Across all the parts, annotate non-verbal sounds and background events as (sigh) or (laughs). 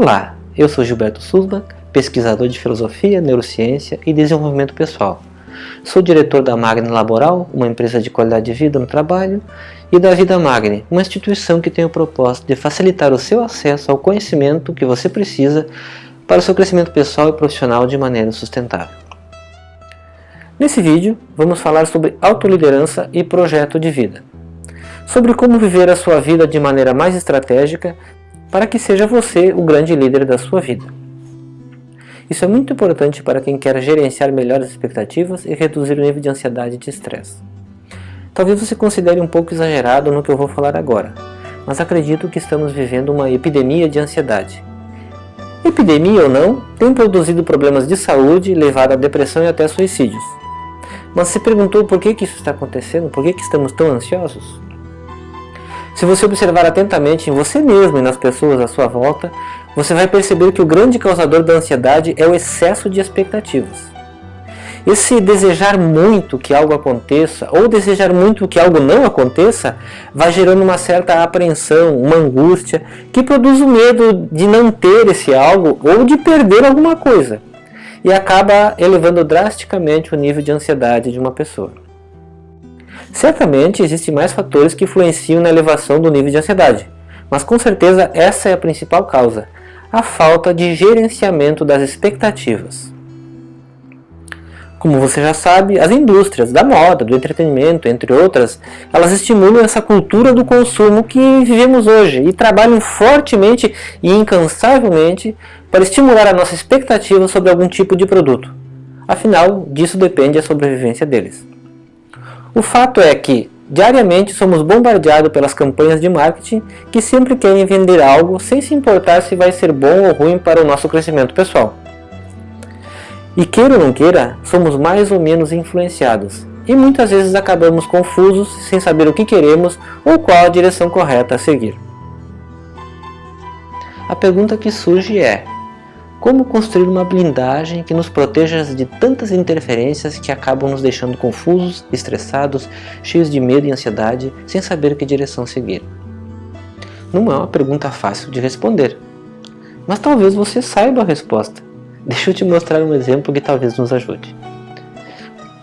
Olá, eu sou Gilberto Susman, pesquisador de filosofia, neurociência e desenvolvimento pessoal. Sou diretor da Magni Laboral, uma empresa de qualidade de vida no trabalho, e da Vida Magni, uma instituição que tem o propósito de facilitar o seu acesso ao conhecimento que você precisa para o seu crescimento pessoal e profissional de maneira sustentável. Nesse vídeo, vamos falar sobre autoliderança e projeto de vida. Sobre como viver a sua vida de maneira mais estratégica para que seja você o grande líder da sua vida. Isso é muito importante para quem quer gerenciar melhor as expectativas e reduzir o nível de ansiedade e de estresse. Talvez você considere um pouco exagerado no que eu vou falar agora, mas acredito que estamos vivendo uma epidemia de ansiedade. Epidemia ou não, tem produzido problemas de saúde, levado à depressão e até suicídios. Mas se perguntou por que, que isso está acontecendo? Por que, que estamos tão ansiosos? Se você observar atentamente em você mesmo e nas pessoas à sua volta, você vai perceber que o grande causador da ansiedade é o excesso de expectativas. Esse desejar muito que algo aconteça, ou desejar muito que algo não aconteça, vai gerando uma certa apreensão, uma angústia, que produz o medo de não ter esse algo ou de perder alguma coisa. E acaba elevando drasticamente o nível de ansiedade de uma pessoa. Certamente existem mais fatores que influenciam na elevação do nível de ansiedade, mas com certeza essa é a principal causa, a falta de gerenciamento das expectativas. Como você já sabe, as indústrias da moda, do entretenimento, entre outras, elas estimulam essa cultura do consumo que vivemos hoje e trabalham fortemente e incansavelmente para estimular a nossa expectativa sobre algum tipo de produto. Afinal, disso depende a sobrevivência deles. O fato é que, diariamente, somos bombardeados pelas campanhas de marketing que sempre querem vender algo sem se importar se vai ser bom ou ruim para o nosso crescimento pessoal. E queira ou não queira, somos mais ou menos influenciados, e muitas vezes acabamos confusos sem saber o que queremos ou qual a direção correta a seguir. A pergunta que surge é, como construir uma blindagem que nos proteja de tantas interferências que acabam nos deixando confusos, estressados, cheios de medo e ansiedade, sem saber que direção seguir? Não é uma pergunta fácil de responder, mas talvez você saiba a resposta. Deixa eu te mostrar um exemplo que talvez nos ajude.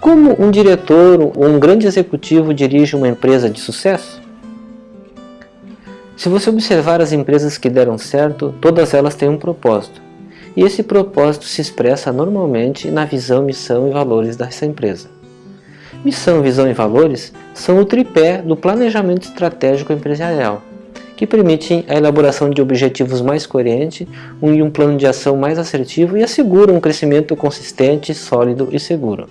Como um diretor ou um grande executivo dirige uma empresa de sucesso? Se você observar as empresas que deram certo, todas elas têm um propósito e esse propósito se expressa normalmente na visão, missão e valores dessa empresa. Missão, visão e valores são o tripé do planejamento estratégico empresarial, que permitem a elaboração de objetivos mais coerentes e um plano de ação mais assertivo e asseguram um crescimento consistente, sólido e seguro.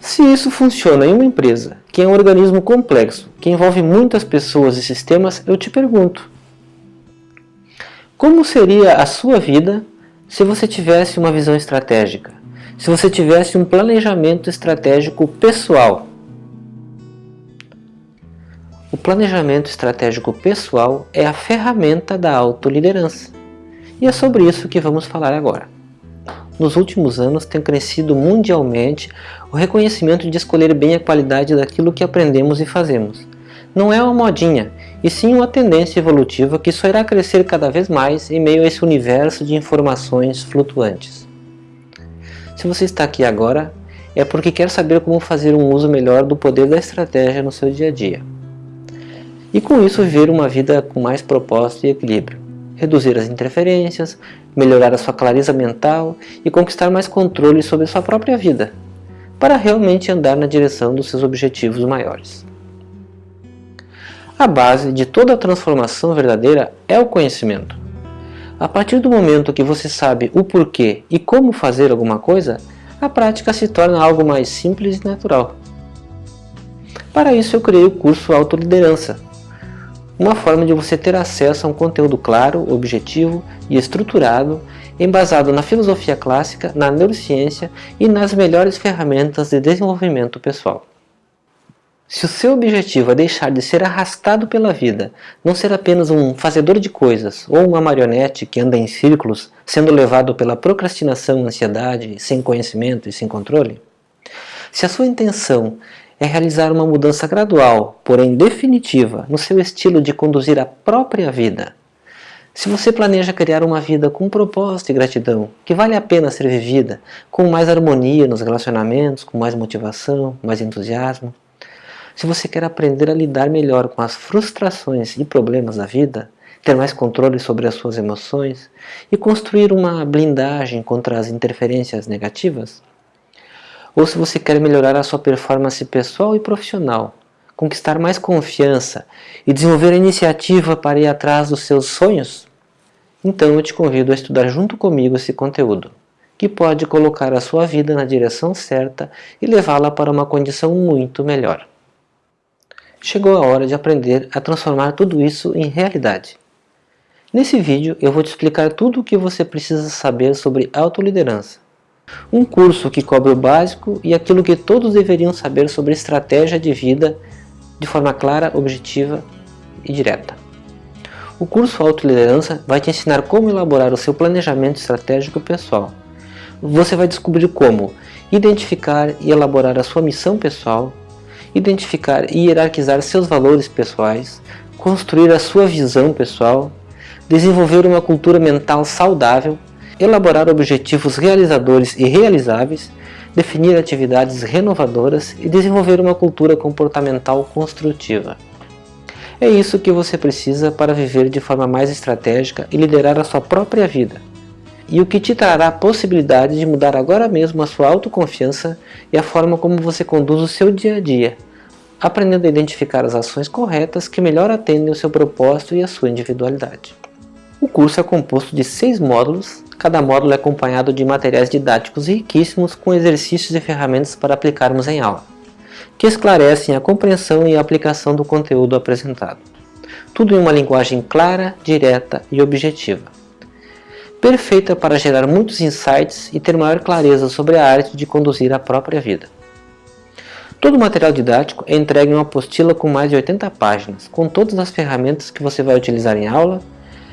Se isso funciona em uma empresa, que é um organismo complexo, que envolve muitas pessoas e sistemas, eu te pergunto, como seria a sua vida se você tivesse uma visão estratégica? Se você tivesse um planejamento estratégico pessoal? O planejamento estratégico pessoal é a ferramenta da autoliderança. E é sobre isso que vamos falar agora. Nos últimos anos tem crescido mundialmente o reconhecimento de escolher bem a qualidade daquilo que aprendemos e fazemos. Não é uma modinha, e sim uma tendência evolutiva que só irá crescer cada vez mais em meio a esse universo de informações flutuantes. Se você está aqui agora, é porque quer saber como fazer um uso melhor do poder da estratégia no seu dia a dia. E com isso viver uma vida com mais propósito e equilíbrio, reduzir as interferências, melhorar a sua clareza mental e conquistar mais controle sobre sua própria vida, para realmente andar na direção dos seus objetivos maiores. A base de toda a transformação verdadeira é o conhecimento. A partir do momento que você sabe o porquê e como fazer alguma coisa, a prática se torna algo mais simples e natural. Para isso eu criei o curso Autoliderança, uma forma de você ter acesso a um conteúdo claro, objetivo e estruturado, embasado na filosofia clássica, na neurociência e nas melhores ferramentas de desenvolvimento pessoal. Se o seu objetivo é deixar de ser arrastado pela vida, não ser apenas um fazedor de coisas ou uma marionete que anda em círculos, sendo levado pela procrastinação, ansiedade, sem conhecimento e sem controle, se a sua intenção é realizar uma mudança gradual, porém definitiva, no seu estilo de conduzir a própria vida, Se você planeja criar uma vida com propósito e gratidão, que vale a pena ser vivida, com mais harmonia nos relacionamentos, com mais motivação, mais entusiasmo, se você quer aprender a lidar melhor com as frustrações e problemas da vida, ter mais controle sobre as suas emoções e construir uma blindagem contra as interferências negativas, ou se você quer melhorar a sua performance pessoal e profissional, conquistar mais confiança e desenvolver a iniciativa para ir atrás dos seus sonhos, então eu te convido a estudar junto comigo esse conteúdo, que pode colocar a sua vida na direção certa e levá-la para uma condição muito melhor. Chegou a hora de aprender a transformar tudo isso em realidade. Nesse vídeo eu vou te explicar tudo o que você precisa saber sobre autoliderança. Um curso que cobre o básico e aquilo que todos deveriam saber sobre estratégia de vida de forma clara, objetiva e direta. O curso Autoliderança vai te ensinar como elaborar o seu planejamento estratégico pessoal. Você vai descobrir como identificar e elaborar a sua missão pessoal, identificar e hierarquizar seus valores pessoais, construir a sua visão pessoal, desenvolver uma cultura mental saudável, elaborar objetivos realizadores e realizáveis, definir atividades renovadoras e desenvolver uma cultura comportamental construtiva. É isso que você precisa para viver de forma mais estratégica e liderar a sua própria vida. E o que te trará a possibilidade de mudar agora mesmo a sua autoconfiança e a forma como você conduz o seu dia a dia, aprendendo a identificar as ações corretas que melhor atendem o seu propósito e a sua individualidade. O curso é composto de seis módulos, cada módulo é acompanhado de materiais didáticos riquíssimos com exercícios e ferramentas para aplicarmos em aula, que esclarecem a compreensão e a aplicação do conteúdo apresentado. Tudo em uma linguagem clara, direta e objetiva. Perfeita para gerar muitos insights e ter maior clareza sobre a arte de conduzir a própria vida. Todo o material didático é entregue em uma apostila com mais de 80 páginas, com todas as ferramentas que você vai utilizar em aula.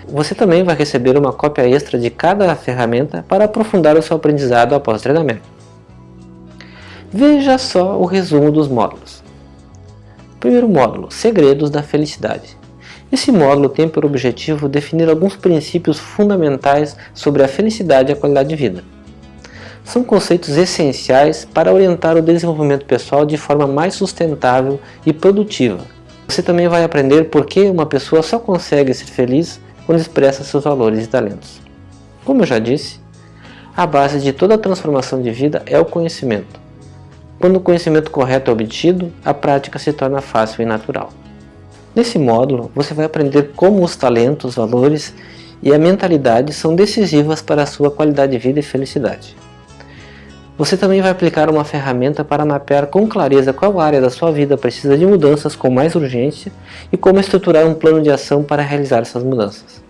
Você também vai receber uma cópia extra de cada ferramenta para aprofundar o seu aprendizado após o treinamento. Veja só o resumo dos módulos. Primeiro módulo, Segredos da Felicidade. Esse módulo tem por objetivo definir alguns princípios fundamentais sobre a felicidade e a qualidade de vida são conceitos essenciais para orientar o desenvolvimento pessoal de forma mais sustentável e produtiva. Você também vai aprender por que uma pessoa só consegue ser feliz quando expressa seus valores e talentos. Como eu já disse, a base de toda transformação de vida é o conhecimento. Quando o conhecimento correto é obtido, a prática se torna fácil e natural. Nesse módulo, você vai aprender como os talentos, valores e a mentalidade são decisivas para a sua qualidade de vida e felicidade. Você também vai aplicar uma ferramenta para mapear com clareza qual área da sua vida precisa de mudanças com mais urgência e como estruturar um plano de ação para realizar essas mudanças.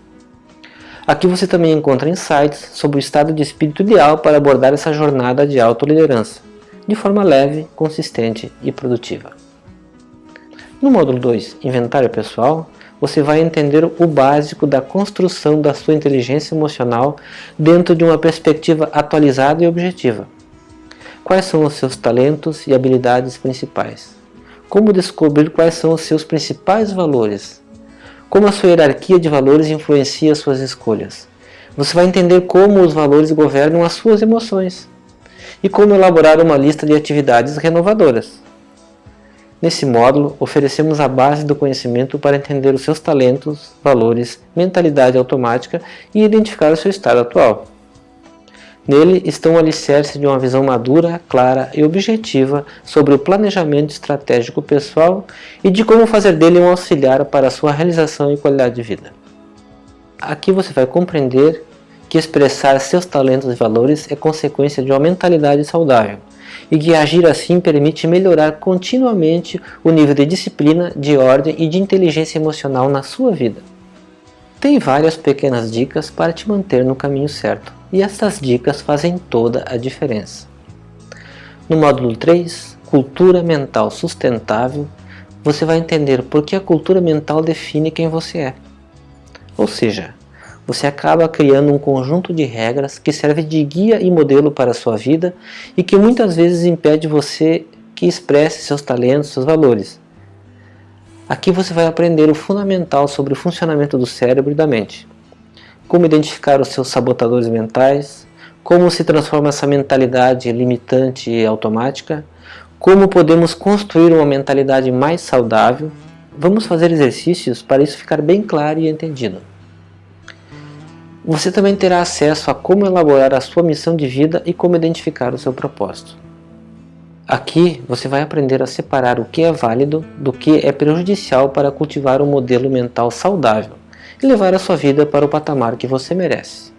Aqui você também encontra insights sobre o estado de espírito ideal para abordar essa jornada de autoliderança, de forma leve, consistente e produtiva. No módulo 2, Inventário Pessoal, você vai entender o básico da construção da sua inteligência emocional dentro de uma perspectiva atualizada e objetiva. Quais são os seus talentos e habilidades principais? Como descobrir quais são os seus principais valores? Como a sua hierarquia de valores influencia suas escolhas? Você vai entender como os valores governam as suas emoções e como elaborar uma lista de atividades renovadoras. Nesse módulo, oferecemos a base do conhecimento para entender os seus talentos, valores, mentalidade automática e identificar o seu estado atual. Nele estão o alicerce de uma visão madura, clara e objetiva sobre o planejamento estratégico pessoal e de como fazer dele um auxiliar para a sua realização e qualidade de vida. Aqui você vai compreender que expressar seus talentos e valores é consequência de uma mentalidade saudável e que agir assim permite melhorar continuamente o nível de disciplina, de ordem e de inteligência emocional na sua vida. Tem várias pequenas dicas para te manter no caminho certo e essas dicas fazem toda a diferença. No módulo 3, Cultura Mental Sustentável, você vai entender por que a cultura mental define quem você é. Ou seja, você acaba criando um conjunto de regras que serve de guia e modelo para a sua vida e que muitas vezes impede você que expresse seus talentos, seus valores. Aqui você vai aprender o fundamental sobre o funcionamento do cérebro e da mente como identificar os seus sabotadores mentais, como se transforma essa mentalidade limitante e automática, como podemos construir uma mentalidade mais saudável, vamos fazer exercícios para isso ficar bem claro e entendido. Você também terá acesso a como elaborar a sua missão de vida e como identificar o seu propósito. Aqui você vai aprender a separar o que é válido do que é prejudicial para cultivar um modelo mental saudável e levar a sua vida para o patamar que você merece.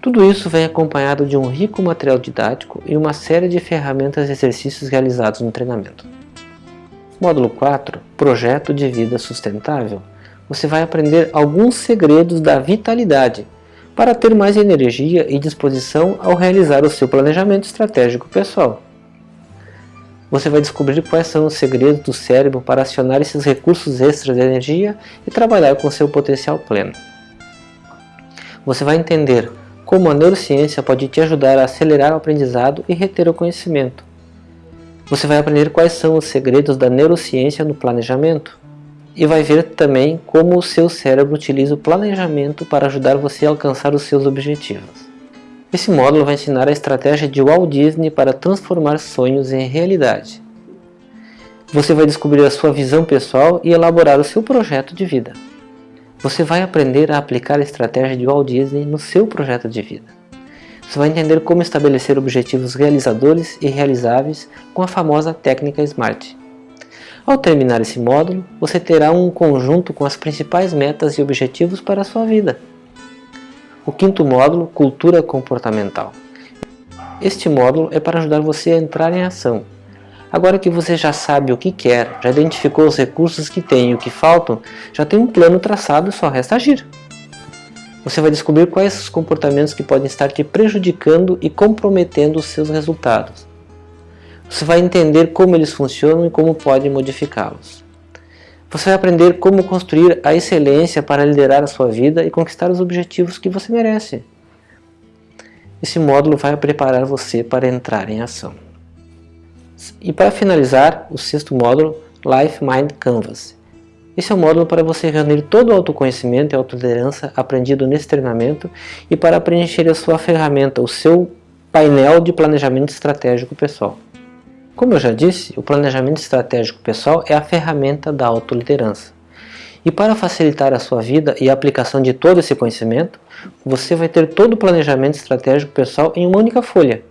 Tudo isso vem acompanhado de um rico material didático e uma série de ferramentas e exercícios realizados no treinamento. Módulo 4 Projeto de Vida Sustentável você vai aprender alguns segredos da vitalidade para ter mais energia e disposição ao realizar o seu planejamento estratégico pessoal. Você vai descobrir quais são os segredos do cérebro para acionar esses recursos extras de energia e trabalhar com seu potencial pleno. Você vai entender como a neurociência pode te ajudar a acelerar o aprendizado e reter o conhecimento. Você vai aprender quais são os segredos da neurociência no planejamento e vai ver também como o seu cérebro utiliza o planejamento para ajudar você a alcançar os seus objetivos. Esse módulo vai ensinar a estratégia de Walt Disney para transformar sonhos em realidade. Você vai descobrir a sua visão pessoal e elaborar o seu projeto de vida. Você vai aprender a aplicar a estratégia de Walt Disney no seu projeto de vida. Você vai entender como estabelecer objetivos realizadores e realizáveis com a famosa técnica SMART. Ao terminar esse módulo, você terá um conjunto com as principais metas e objetivos para a sua vida. O quinto módulo, Cultura Comportamental. Este módulo é para ajudar você a entrar em ação. Agora que você já sabe o que quer, já identificou os recursos que tem e o que faltam, já tem um plano traçado e só resta agir. Você vai descobrir quais os comportamentos que podem estar te prejudicando e comprometendo os seus resultados. Você vai entender como eles funcionam e como pode modificá-los. Você vai aprender como construir a excelência para liderar a sua vida e conquistar os objetivos que você merece. Esse módulo vai preparar você para entrar em ação. E para finalizar, o sexto módulo, Life Mind Canvas. Esse é um módulo para você reunir todo o autoconhecimento e autoliderança aprendido nesse treinamento e para preencher a sua ferramenta, o seu painel de planejamento estratégico pessoal. Como eu já disse, o planejamento estratégico pessoal é a ferramenta da autoliderança. E para facilitar a sua vida e a aplicação de todo esse conhecimento, você vai ter todo o planejamento estratégico pessoal em uma única folha.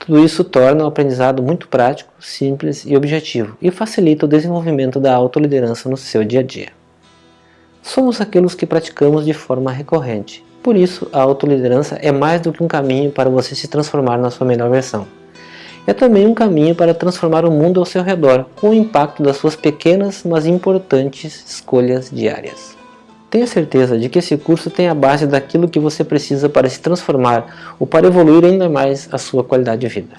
Tudo isso torna o aprendizado muito prático, simples e objetivo e facilita o desenvolvimento da autoliderança no seu dia a dia. Somos aqueles que praticamos de forma recorrente, por isso a autoliderança é mais do que um caminho para você se transformar na sua melhor versão é também um caminho para transformar o mundo ao seu redor, com o impacto das suas pequenas, mas importantes escolhas diárias. Tenha certeza de que esse curso tem a base daquilo que você precisa para se transformar ou para evoluir ainda mais a sua qualidade de vida.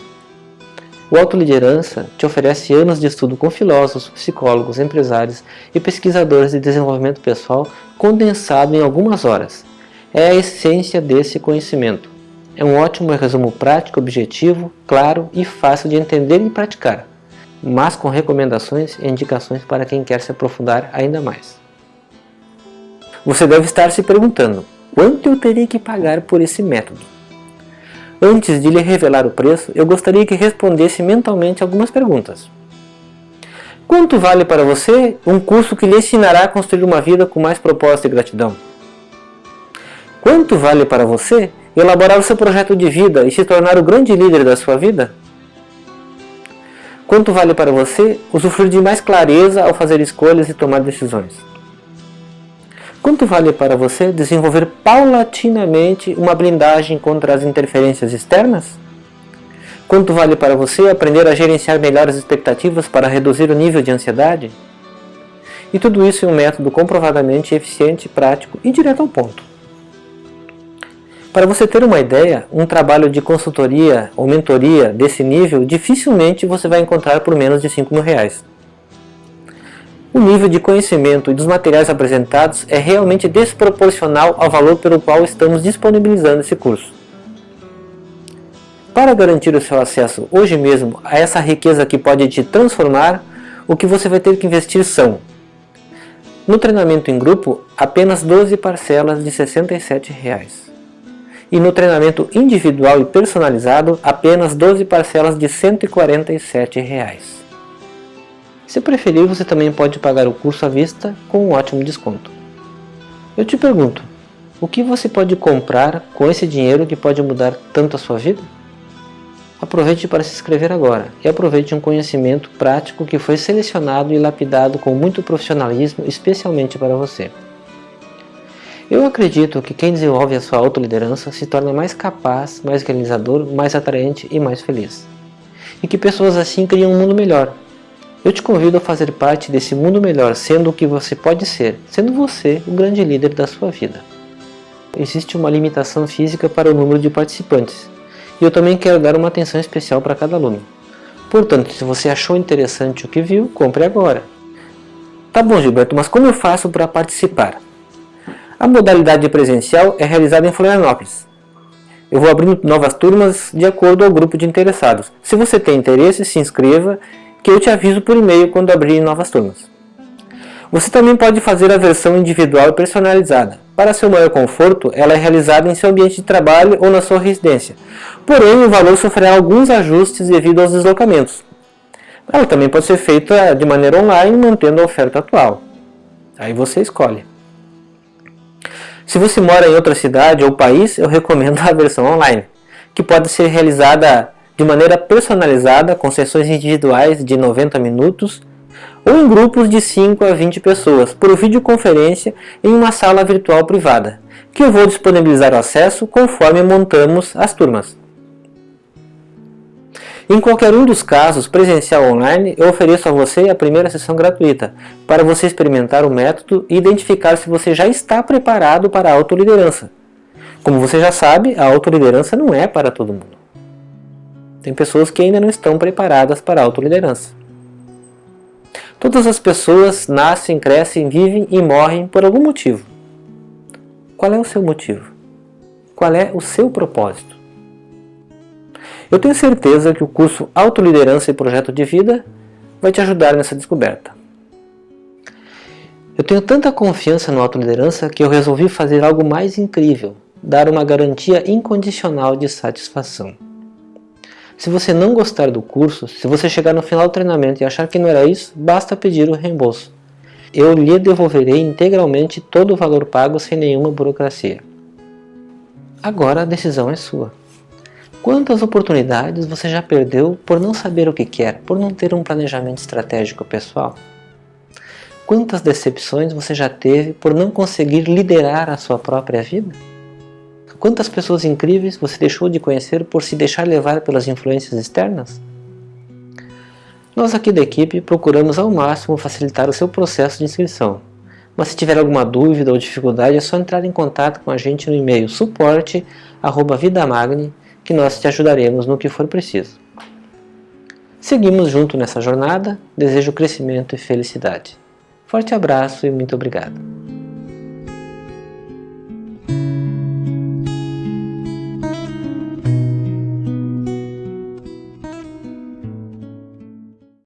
O Autoliderança te oferece anos de estudo com filósofos, psicólogos, empresários e pesquisadores de desenvolvimento pessoal condensado em algumas horas. É a essência desse conhecimento é um ótimo resumo prático, objetivo, claro e fácil de entender e praticar, mas com recomendações e indicações para quem quer se aprofundar ainda mais. Você deve estar se perguntando, quanto eu teria que pagar por esse método? Antes de lhe revelar o preço, eu gostaria que respondesse mentalmente algumas perguntas. Quanto vale para você um curso que lhe ensinará a construir uma vida com mais propósito e gratidão? Quanto vale para você elaborar o seu projeto de vida e se tornar o grande líder da sua vida? Quanto vale para você usufruir de mais clareza ao fazer escolhas e tomar decisões? Quanto vale para você desenvolver paulatinamente uma blindagem contra as interferências externas? Quanto vale para você aprender a gerenciar melhor as expectativas para reduzir o nível de ansiedade? E tudo isso em um método comprovadamente eficiente, prático e direto ao ponto. Para você ter uma ideia, um trabalho de consultoria ou mentoria desse nível dificilmente você vai encontrar por menos de 5 mil reais. O nível de conhecimento e dos materiais apresentados é realmente desproporcional ao valor pelo qual estamos disponibilizando esse curso. Para garantir o seu acesso hoje mesmo a essa riqueza que pode te transformar, o que você vai ter que investir são No treinamento em grupo, apenas 12 parcelas de 67 reais. E no treinamento individual e personalizado, apenas 12 parcelas de 147 reais. Se preferir, você também pode pagar o curso à vista com um ótimo desconto. Eu te pergunto, o que você pode comprar com esse dinheiro que pode mudar tanto a sua vida? Aproveite para se inscrever agora e aproveite um conhecimento prático que foi selecionado e lapidado com muito profissionalismo especialmente para você. Eu acredito que quem desenvolve a sua autoliderança se torna mais capaz, mais realizador, mais atraente e mais feliz. E que pessoas assim criam um mundo melhor. Eu te convido a fazer parte desse mundo melhor, sendo o que você pode ser, sendo você o grande líder da sua vida. Existe uma limitação física para o número de participantes, e eu também quero dar uma atenção especial para cada aluno. Portanto, se você achou interessante o que viu, compre agora. Tá bom Gilberto, mas como eu faço para participar? A modalidade presencial é realizada em Florianópolis. Eu vou abrindo novas turmas de acordo ao grupo de interessados. Se você tem interesse, se inscreva, que eu te aviso por e-mail quando abrir novas turmas. Você também pode fazer a versão individual e personalizada. Para seu maior conforto, ela é realizada em seu ambiente de trabalho ou na sua residência. Porém, o valor sofrerá alguns ajustes devido aos deslocamentos. Ela também pode ser feita de maneira online, mantendo a oferta atual. Aí você escolhe. Se você mora em outra cidade ou país, eu recomendo (laughs) a versão online, que pode ser realizada de maneira personalizada, com sessões individuais de 90 minutos, ou em grupos de 5 a 20 pessoas, por videoconferência em uma sala virtual privada, que eu vou disponibilizar o acesso conforme montamos as turmas. Em qualquer um dos casos, presencial ou online, eu ofereço a você a primeira sessão gratuita, para você experimentar o método e identificar se você já está preparado para a autoliderança. Como você já sabe, a autoliderança não é para todo mundo. Tem pessoas que ainda não estão preparadas para a autoliderança. Todas as pessoas nascem, crescem, vivem e morrem por algum motivo. Qual é o seu motivo? Qual é o seu propósito? Eu tenho certeza que o curso Autoliderança e Projeto de Vida vai te ajudar nessa descoberta. Eu tenho tanta confiança no autoliderança que eu resolvi fazer algo mais incrível, dar uma garantia incondicional de satisfação. Se você não gostar do curso, se você chegar no final do treinamento e achar que não era isso, basta pedir o reembolso. Eu lhe devolverei integralmente todo o valor pago sem nenhuma burocracia. Agora a decisão é sua. Quantas oportunidades você já perdeu por não saber o que quer, por não ter um planejamento estratégico pessoal? Quantas decepções você já teve por não conseguir liderar a sua própria vida? Quantas pessoas incríveis você deixou de conhecer por se deixar levar pelas influências externas? Nós aqui da equipe procuramos ao máximo facilitar o seu processo de inscrição, mas se tiver alguma dúvida ou dificuldade é só entrar em contato com a gente no e-mail suporte@vidamagne que nós te ajudaremos no que for preciso. Seguimos junto nessa jornada, desejo crescimento e felicidade. Forte abraço e muito obrigado.